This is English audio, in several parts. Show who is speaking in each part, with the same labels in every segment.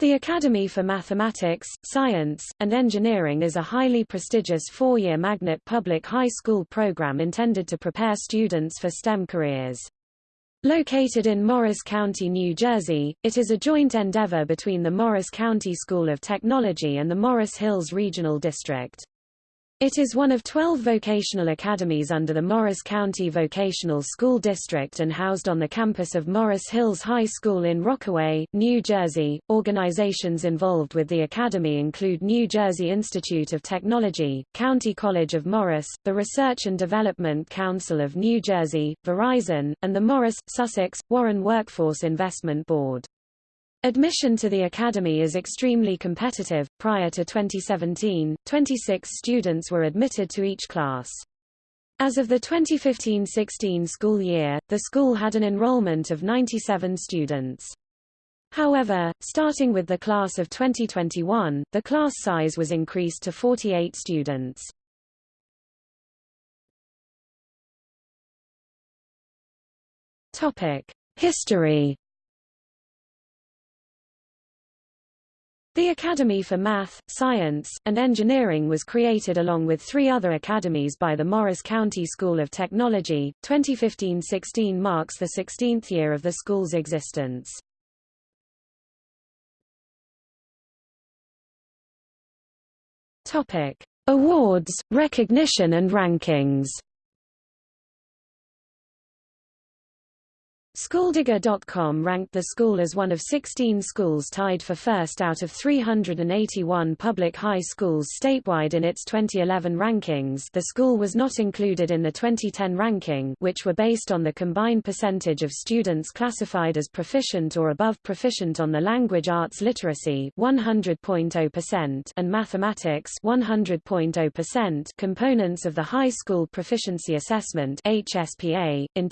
Speaker 1: The Academy for Mathematics, Science, and Engineering is a highly prestigious four-year magnet public high school program intended to prepare students for STEM careers. Located in Morris County, New Jersey, it is a joint endeavor between the Morris County School of Technology and the Morris Hills Regional District. It is one of 12 vocational academies under the Morris County Vocational School District and housed on the campus of Morris Hills High School in Rockaway, New Jersey. Organizations involved with the academy include New Jersey Institute of Technology, County College of Morris, the Research and Development Council of New Jersey, Verizon, and the Morris, Sussex, Warren Workforce Investment Board. Admission to the academy is extremely competitive. Prior to 2017, 26 students were admitted to each class. As of the 2015-16 school year, the school had an enrollment of 97 students. However, starting with the class of 2021, the class size was increased to 48 students. Topic: History The Academy for Math, Science, and Engineering was created along with three other academies by the Morris County School of Technology. 2015-16 marks the 16th year of the school's existence. Topic: Awards, recognition and rankings. Schooldigger.com ranked the school as one of 16 schools tied for first out of 381 public high schools statewide in its 2011 rankings the school was not included in the 2010 ranking which were based on the combined percentage of students classified as proficient or above proficient on the language arts literacy 100.0% and mathematics 100.0% components of the High School Proficiency Assessment HSPA. In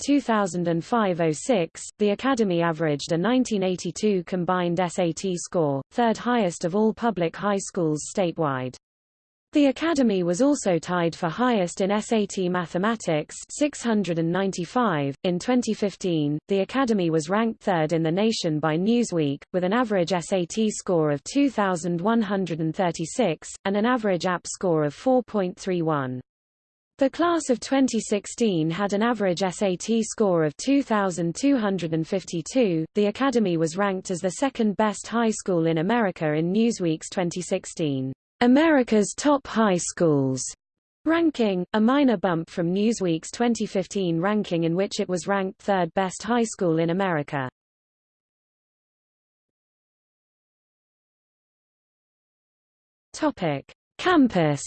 Speaker 1: 2005-06 the Academy averaged a 1982 combined SAT score, third highest of all public high schools statewide. The Academy was also tied for highest in SAT Mathematics 695. In 2015, the Academy was ranked third in the nation by Newsweek, with an average SAT score of 2,136, and an average app score of 4.31. The class of 2016 had an average SAT score of 2,252. The Academy was ranked as the second best high school in America in Newsweek's 2016 America's Top High Schools ranking, a minor bump from Newsweek's 2015 ranking in which it was ranked third best high school in America. Topic: Campus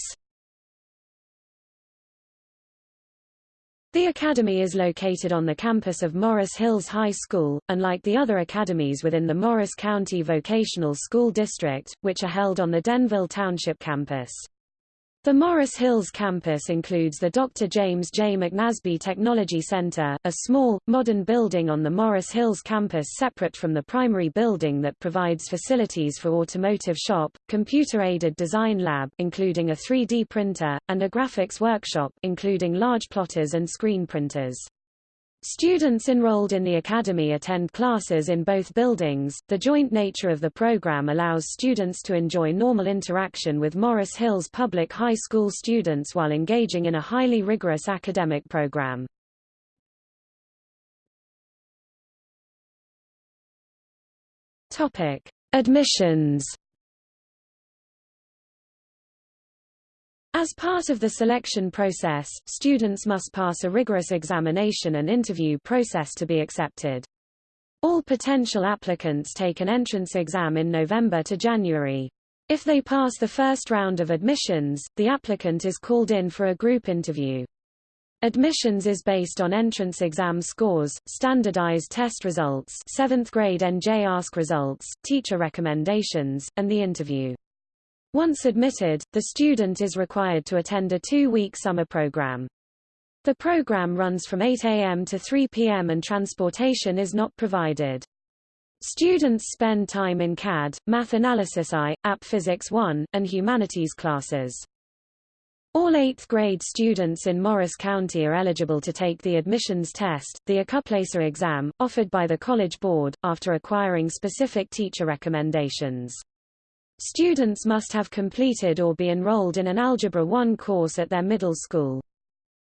Speaker 1: The academy is located on the campus of Morris Hills High School, unlike the other academies within the Morris County Vocational School District, which are held on the Denville Township campus. The Morris Hills campus includes the Dr. James J. McNasby Technology Center, a small, modern building on the Morris Hills campus separate from the primary building that provides facilities for automotive shop, computer-aided design lab including a 3D printer, and a graphics workshop including large plotters and screen printers. Students enrolled in the academy attend classes in both buildings. The joint nature of the program allows students to enjoy normal interaction with Morris Hills Public High School students while engaging in a highly rigorous academic program. Topic: Admissions As part of the selection process, students must pass a rigorous examination and interview process to be accepted. All potential applicants take an entrance exam in November to January. If they pass the first round of admissions, the applicant is called in for a group interview. Admissions is based on entrance exam scores, standardized test results 7th grade NJ ASK results, teacher recommendations, and the interview. Once admitted, the student is required to attend a two-week summer program. The program runs from 8 a.m. to 3 p.m. and transportation is not provided. Students spend time in CAD, Math Analysis I, App Physics 1, and Humanities classes. All 8th grade students in Morris County are eligible to take the admissions test, the Accuplacer exam, offered by the College Board, after acquiring specific teacher recommendations. Students must have completed or be enrolled in an Algebra 1 course at their middle school.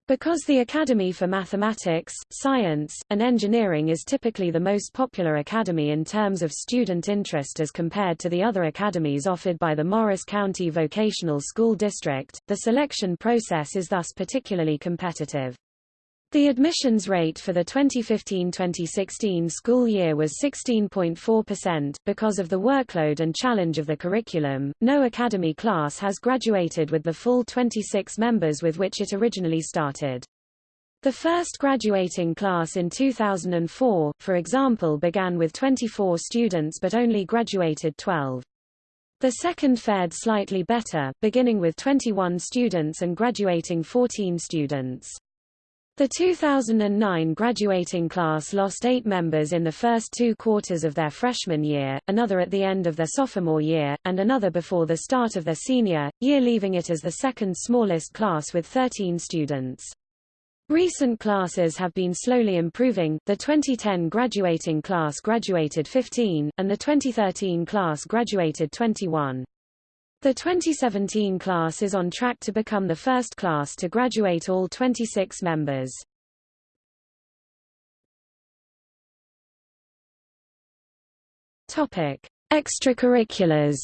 Speaker 1: Because the Academy for Mathematics, Science, and Engineering is typically the most popular academy in terms of student interest as compared to the other academies offered by the Morris County Vocational School District, the selection process is thus particularly competitive. The admissions rate for the 2015-2016 school year was 16.4%. Because of the workload and challenge of the curriculum, no academy class has graduated with the full 26 members with which it originally started. The first graduating class in 2004, for example began with 24 students but only graduated 12. The second fared slightly better, beginning with 21 students and graduating 14 students. The 2009 graduating class lost eight members in the first two quarters of their freshman year, another at the end of their sophomore year, and another before the start of their senior year leaving it as the second smallest class with 13 students. Recent classes have been slowly improving, the 2010 graduating class graduated 15, and the 2013 class graduated 21. The 2017 class is on track to become the first class to graduate all 26 members. Topic: Extracurriculars.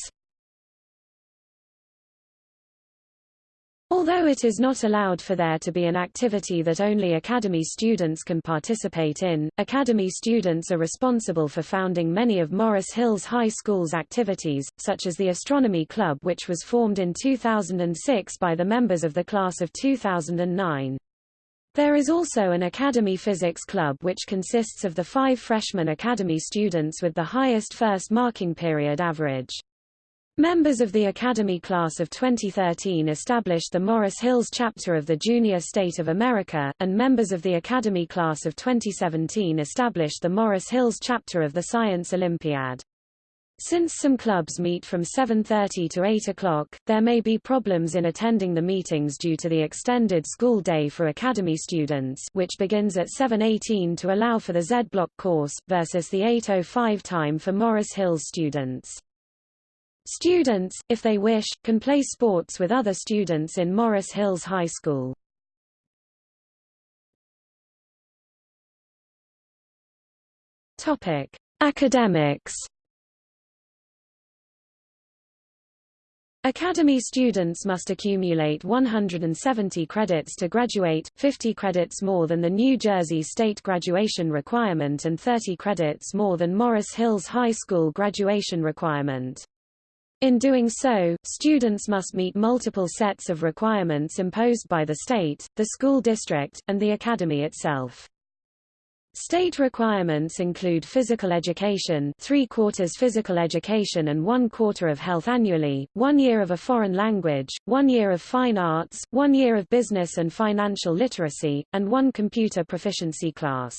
Speaker 1: Although it is not allowed for there to be an activity that only Academy students can participate in, Academy students are responsible for founding many of Morris Hills High School's activities, such as the Astronomy Club which was formed in 2006 by the members of the class of 2009. There is also an Academy Physics Club which consists of the five freshman Academy students with the highest first marking period average. Members of the Academy class of 2013 established the Morris Hills chapter of the Junior State of America, and members of the Academy class of 2017 established the Morris Hills chapter of the Science Olympiad. Since some clubs meet from 7.30 to 8 o'clock, there may be problems in attending the meetings due to the extended school day for Academy students which begins at 7.18 to allow for the Z-block course, versus the 8.05 time for Morris Hills students. Students, if they wish, can play sports with other students in Morris Hills High School. Topic: Academics. Academy students must accumulate 170 credits to graduate, 50 credits more than the New Jersey state graduation requirement and 30 credits more than Morris Hills High School graduation requirement. In doing so, students must meet multiple sets of requirements imposed by the state, the school district, and the academy itself. State requirements include physical education three quarters physical education and one quarter of health annually, one year of a foreign language, one year of fine arts, one year of business and financial literacy, and one computer proficiency class.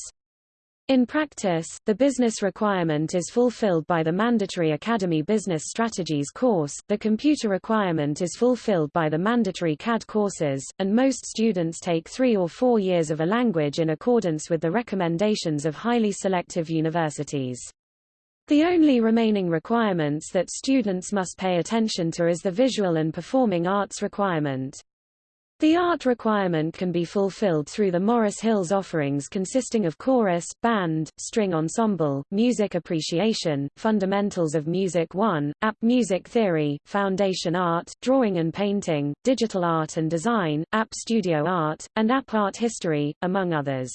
Speaker 1: In practice, the business requirement is fulfilled by the mandatory Academy Business Strategies course, the computer requirement is fulfilled by the mandatory CAD courses, and most students take three or four years of a language in accordance with the recommendations of highly selective universities. The only remaining requirements that students must pay attention to is the visual and performing arts requirement. The art requirement can be fulfilled through the Morris Hills offerings consisting of chorus, band, string ensemble, music appreciation, fundamentals of music 1, app music theory, foundation art, drawing and painting, digital art and design, app studio art, and app art history, among others.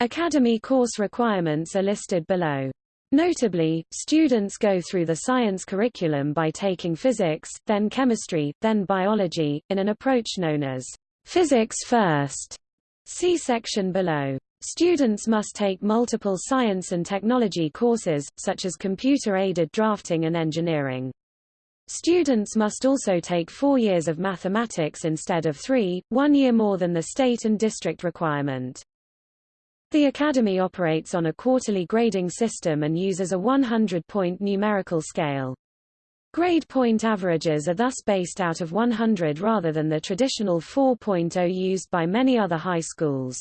Speaker 1: Academy course requirements are listed below. Notably, students go through the science curriculum by taking physics, then chemistry, then biology, in an approach known as physics first. See section below. Students must take multiple science and technology courses, such as computer-aided drafting and engineering. Students must also take four years of mathematics instead of three, one year more than the state and district requirement. The Academy operates on a quarterly grading system and uses a 100-point numerical scale. Grade point averages are thus based out of 100 rather than the traditional 4.0 used by many other high schools.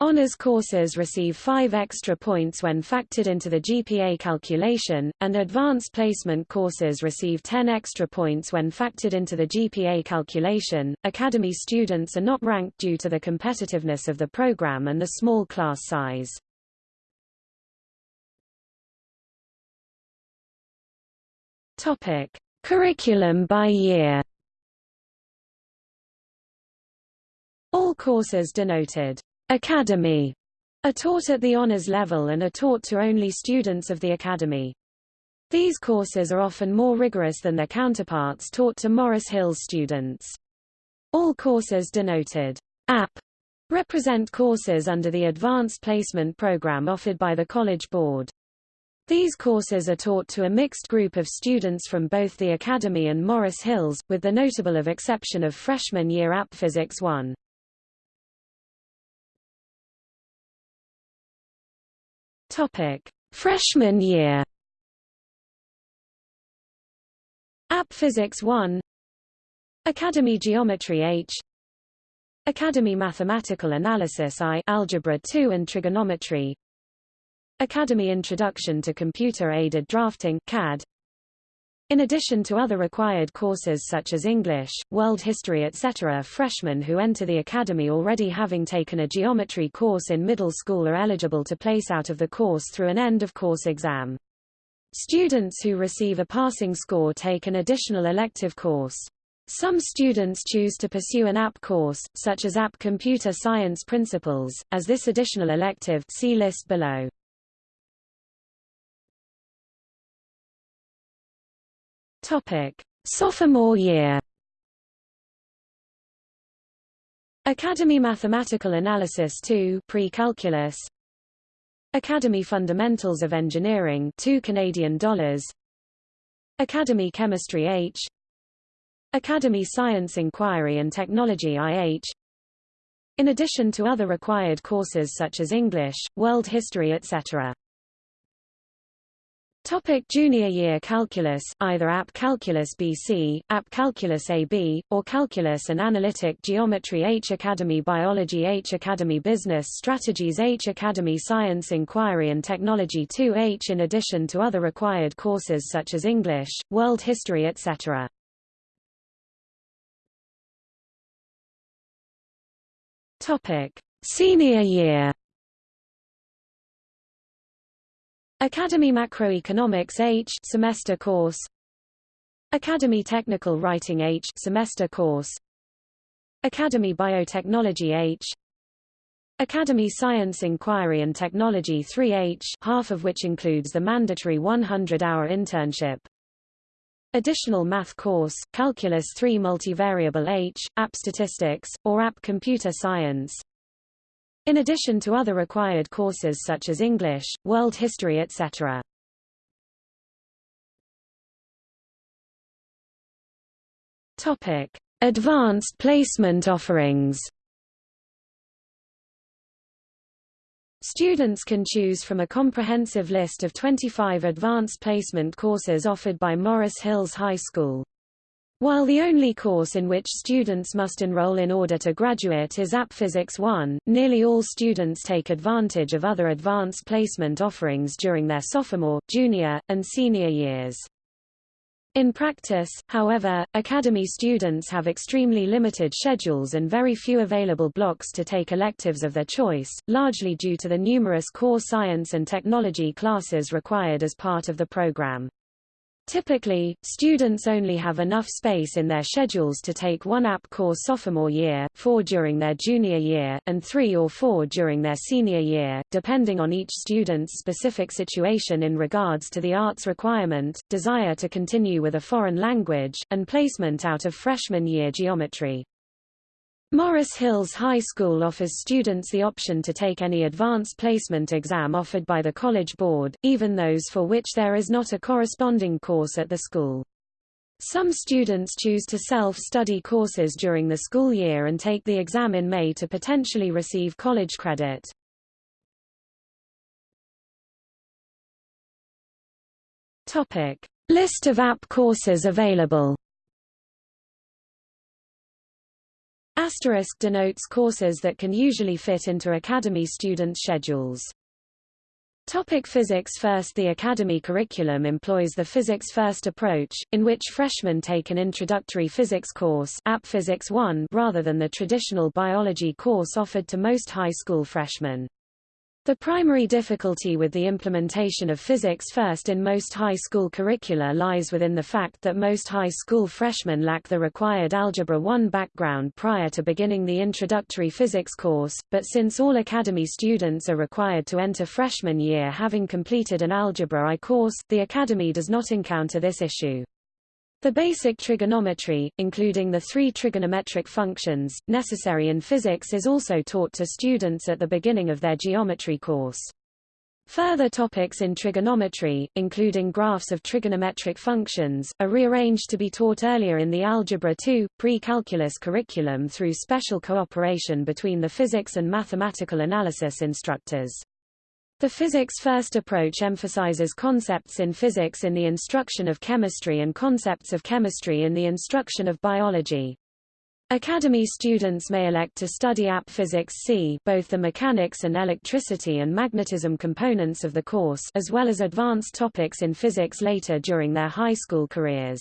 Speaker 1: Honours courses receive 5 extra points when factored into the GPA calculation, and advanced placement courses receive 10 extra points when factored into the GPA calculation. Academy students are not ranked due to the competitiveness of the program and the small class size. Topic: Curriculum by year. All courses denoted Academy are taught at the honors level and are taught to only students of the Academy. These courses are often more rigorous than their counterparts taught to Morris Hills students. All courses denoted AP represent courses under the Advanced Placement Program offered by the College Board. These courses are taught to a mixed group of students from both the Academy and Morris Hills, with the notable of exception of freshman year App Physics 1. Topic: Freshman year. App Physics 1 Academy Geometry H Academy Mathematical Analysis I Algebra 2 and Trigonometry Academy Introduction to Computer-Aided Drafting CAD. In addition to other required courses such as English, World History etc. freshmen who enter the academy already having taken a geometry course in middle school are eligible to place out of the course through an end-of-course exam. Students who receive a passing score take an additional elective course. Some students choose to pursue an app course, such as App Computer Science Principles, as this additional elective see list below. Topic: Sophomore year. Academy Mathematical Analysis 2 Pre-Calculus. Academy Fundamentals of Engineering 2 Canadian dollars. Academy Chemistry H. Academy Science Inquiry and Technology IH In addition to other required courses such as English, World History etc. Topic junior year calculus, either App Calculus BC, App Calculus AB, or Calculus and Analytic Geometry H Academy Biology H Academy Business Strategies H Academy Science Inquiry and Technology 2H in addition to other required courses such as English, World History etc. Topic Senior year Academy Macroeconomics H semester course. Academy Technical Writing H semester course. Academy Biotechnology H. Academy Science Inquiry and Technology 3H half of which includes the mandatory 100-hour internship. Additional math course, Calculus 3 Multivariable H, App Statistics, or App Computer Science in addition to other required courses such as English, world history etc. Topic: Advanced placement offerings. Students can choose from a comprehensive list of 25 advanced placement courses offered by Morris Hills High School. While the only course in which students must enroll in order to graduate is App Physics 1, nearly all students take advantage of other advanced placement offerings during their sophomore, junior, and senior years. In practice, however, Academy students have extremely limited schedules and very few available blocks to take electives of their choice, largely due to the numerous core science and technology classes required as part of the program. Typically, students only have enough space in their schedules to take one app course sophomore year, four during their junior year, and three or four during their senior year, depending on each student's specific situation in regards to the arts requirement, desire to continue with a foreign language, and placement out of freshman year geometry. Morris Hills High School offers students the option to take any advanced placement exam offered by the College Board, even those for which there is not a corresponding course at the school. Some students choose to self-study courses during the school year and take the exam in May to potentially receive college credit. Topic: List of app courses available Asterisk denotes courses that can usually fit into Academy students' schedules. Topic Physics First The Academy curriculum employs the Physics First approach, in which freshmen take an introductory physics course App Physics 1 rather than the traditional biology course offered to most high school freshmen. The primary difficulty with the implementation of physics first in most high school curricula lies within the fact that most high school freshmen lack the required Algebra 1 background prior to beginning the introductory physics course, but since all Academy students are required to enter freshman year having completed an Algebra I course, the Academy does not encounter this issue. The basic trigonometry, including the three trigonometric functions, necessary in physics is also taught to students at the beginning of their geometry course. Further topics in trigonometry, including graphs of trigonometric functions, are rearranged to be taught earlier in the Algebra 2, pre-calculus curriculum through special cooperation between the physics and mathematical analysis instructors. The physics-first approach emphasizes concepts in physics in the instruction of chemistry and concepts of chemistry in the instruction of biology. Academy students may elect to study AP Physics C both the mechanics and electricity and magnetism components of the course as well as advanced topics in physics later during their high school careers.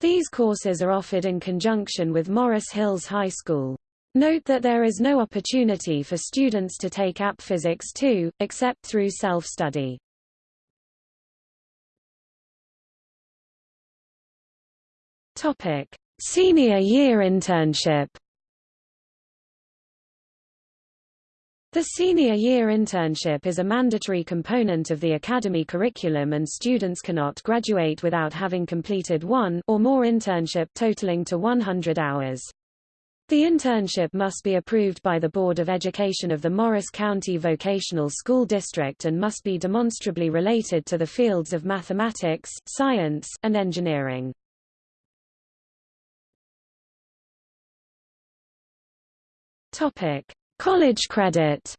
Speaker 1: These courses are offered in conjunction with Morris Hills High School. Note that there is no opportunity for students to take App Physics 2, except through self-study. Senior year internship. The senior year internship is a mandatory component of the academy curriculum and students cannot graduate without having completed one or more internship totaling to 100 hours. The internship must be approved by the Board of Education of the Morris County Vocational School District and must be demonstrably related to the fields of mathematics, science, and engineering. Topic: College credit.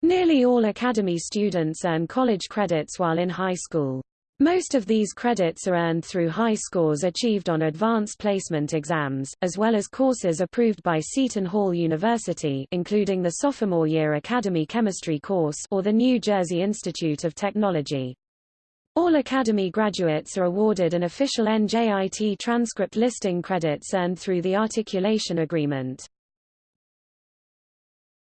Speaker 1: Nearly all Academy students earn college credits while in high school. Most of these credits are earned through high scores achieved on advanced placement exams, as well as courses approved by Seton Hall University including the sophomore year Academy Chemistry course or the New Jersey Institute of Technology. All Academy graduates are awarded an official NJIT transcript listing credits earned through the articulation agreement.